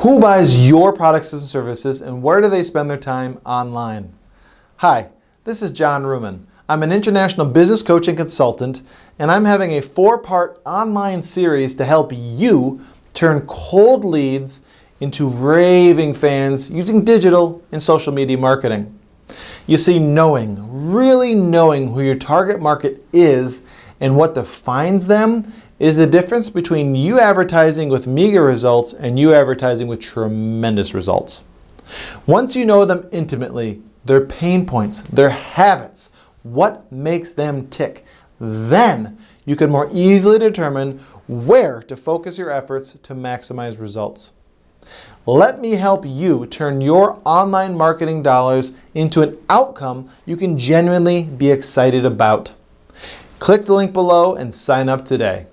Who buys your products and services and where do they spend their time online? Hi, this is John Ruman. I'm an international business coach and consultant and I'm having a four-part online series to help you turn cold leads into raving fans using digital and social media marketing. You see, knowing, really knowing who your target market is and what defines them is the difference between you advertising with meager results and you advertising with tremendous results. Once you know them intimately, their pain points, their habits, what makes them tick, then you can more easily determine where to focus your efforts to maximize results. Let me help you turn your online marketing dollars into an outcome you can genuinely be excited about. Click the link below and sign up today.